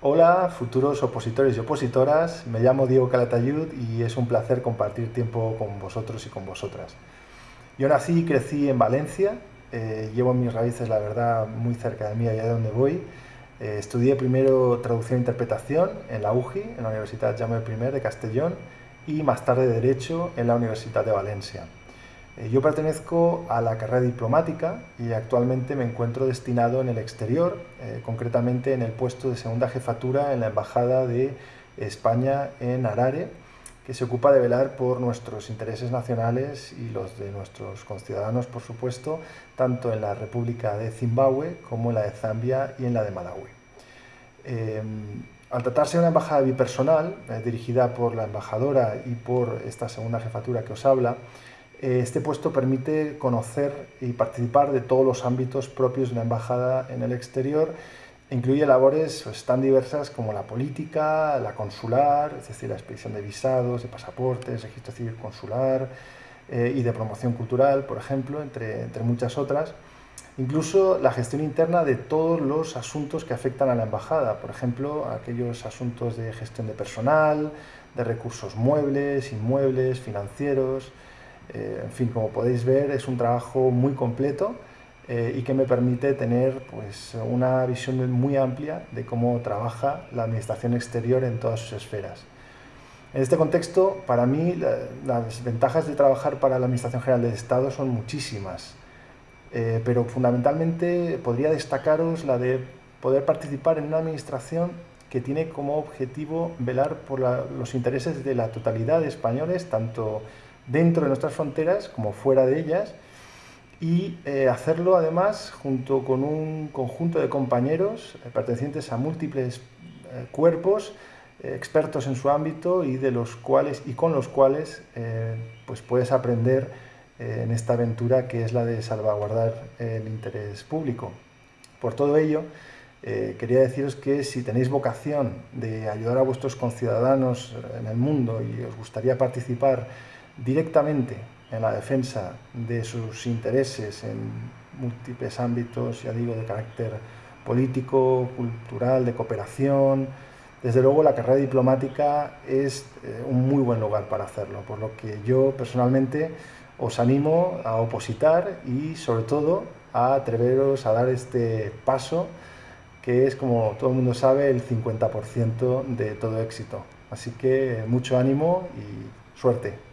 Hola, futuros opositores y opositoras. Me llamo Diego Calatayud y es un placer compartir tiempo con vosotros y con vosotras. Yo nací y crecí en Valencia. Eh, llevo mis raíces, la verdad, muy cerca de mí, allá de donde voy. Eh, estudié primero traducción e interpretación en la UGI, en la Universidad Jaume I de Castellón, y más tarde Derecho en la Universidad de Valencia. Eh, yo pertenezco a la carrera diplomática y actualmente me encuentro destinado en el exterior, eh, concretamente en el puesto de segunda jefatura en la Embajada de España en Harare, que se ocupa de velar por nuestros intereses nacionales y los de nuestros conciudadanos, por supuesto, tanto en la República de Zimbabue como en la de Zambia y en la de Malawi. Em, al tratarse de una embajada bipersonal, eh, dirigida por la embajadora y por esta segunda jefatura que os habla, este puesto permite conocer y participar de todos los ámbitos propios de una embajada en el exterior. Incluye labores pues, tan diversas como la política, la consular, es decir, la expedición de visados, de pasaportes, registro civil consular eh, y de promoción cultural, por ejemplo, entre, entre muchas otras. Incluso la gestión interna de todos los asuntos que afectan a la embajada, por ejemplo, aquellos asuntos de gestión de personal, de recursos muebles, inmuebles, financieros, eh, en fin, como podéis ver, es un trabajo muy completo eh, y que me permite tener pues, una visión muy amplia de cómo trabaja la administración exterior en todas sus esferas. En este contexto, para mí, las ventajas de trabajar para la Administración General del Estado son muchísimas, eh, pero fundamentalmente podría destacaros la de poder participar en una administración que tiene como objetivo velar por los intereses de la totalidad de españoles, tanto dentro de nuestras fronteras como fuera de ellas y eh, hacerlo además junto con un conjunto de compañeros eh, pertenecientes a múltiples eh, cuerpos expertos en su ámbito y de los cuales y con los cuales pues puedes aprender en esta aventura que es la de salvaguardar el interés público. Por todo ello, quería deciros que si tenéis vocación de ayudar a vuestros conciudadanos en el mundo y os gustaría participar directamente en la defensa de sus intereses en múltiples ámbitos, ya digo, de carácter político, cultural, de cooperación. Desde luego la carrera diplomática es eh, un muy buen lugar para hacerlo, por lo que yo personalmente os animo a opositar y sobre todo a atreveros a dar este paso que es, como todo el mundo sabe, el 50% de todo éxito. Así que mucho ánimo y suerte.